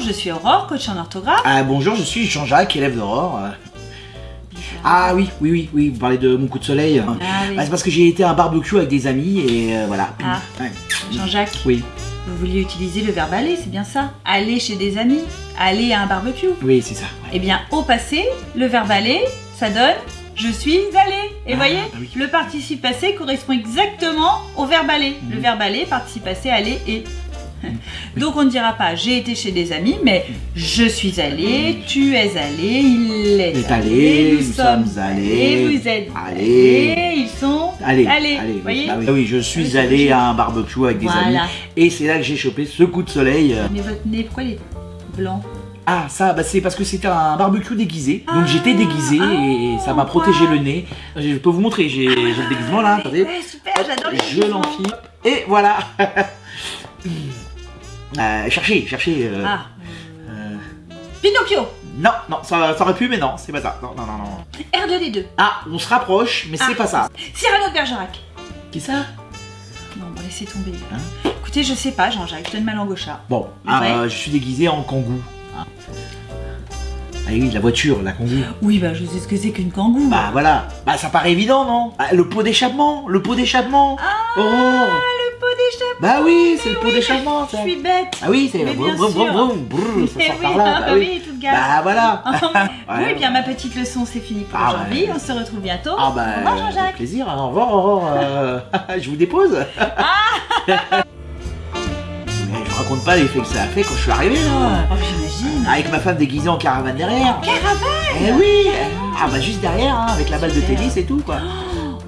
je suis Aurore, coach en orthographe. Ah, bonjour, je suis Jean-Jacques, élève d'Aurore. Ah oui, oui, oui, oui, vous parlez de mon coup de soleil. Ah oui. Bah, c'est parce que j'ai été à un barbecue avec des amis et euh, voilà. Ah. Ouais. Jean-Jacques, Oui, vous vouliez utiliser le verbe aller, c'est bien ça Aller chez des amis, aller à un barbecue. oui, c'est ça. ouais. Eh bien, au passé, le verbe aller, ça donne je suis allé. Et Ah, voyez, bah oui. le participe passé correspond exactement au verbe aller. Le Mhm. verbe aller, participe passé, aller et. Donc on ne dira pas j'ai été chez des amis, mais je suis allé, tu es allé, il est, allé, nous sommes allés, vous êtes allés. allés, ils sont Allez, allés. allez, oui. voyez Bah oui. Ah oui, je suis allé à un barbecue avec des Voilà. amis et c'est là que j'ai chopé ce coup de soleil. Mais votre nez, pourquoi il est blanc? Ah ça, bah, c'est parce que c'était un barbecue déguisé. Donc Ah, j'étais déguisé et ça m'a protégé wow. le nez. Je peux vous montrer, j'ai le déguisement là, attendez. Ouais, super, j'adore les Je l'enfile et voilà. Euh, cherchez, cherchez. euh, Ah, euh, Pinocchio Non, non, ça, ça aurait pu, mais non, c'est pas ça. Non, non, non, non. R2D2. Ah, on se rapproche, mais c'est Ah. pas ça. Cyrano de Bergerac. Qui ça? Non, bon, laissez tomber. Hein? Écoutez, je sais pas, Jean-Jacques, je donne ma langue au chat. Bon, Ouais. euh, je suis déguisé en kangou. Ah Ah oui, la voiture, la kangou. Oui, bah, je sais ce que c'est qu'une kangou. Bah voilà, bah ça paraît évident, non? Bah, Le pot d'échappement, le pot d'échappement. Ah, Oh. Bah oui, c'est le pot oui, d'échappement, Je suis bête. Ah oui, c'est sûr. vroom, brrr, ça sort oui, par là. ah, Bah oui, oui, toute gaz. Bah voilà. Oui, Ouais. bien, ma petite leçon, c'est fini pour Ah, aujourd'hui. On se retrouve bientôt. Ah bah, Au revoir, Jean-Jacques. plaisir. Au revoir, Aurore. euh, je vous dépose. Ah. Mais je vous raconte pas l'effet que ça a fait quand je suis arrivé là. Oh, j'imagine. Avec ma femme déguisée en caravane derrière. Caravane Eh oui Ah bah juste derrière, hein, avec la balle de tennis et tout quoi. Oh,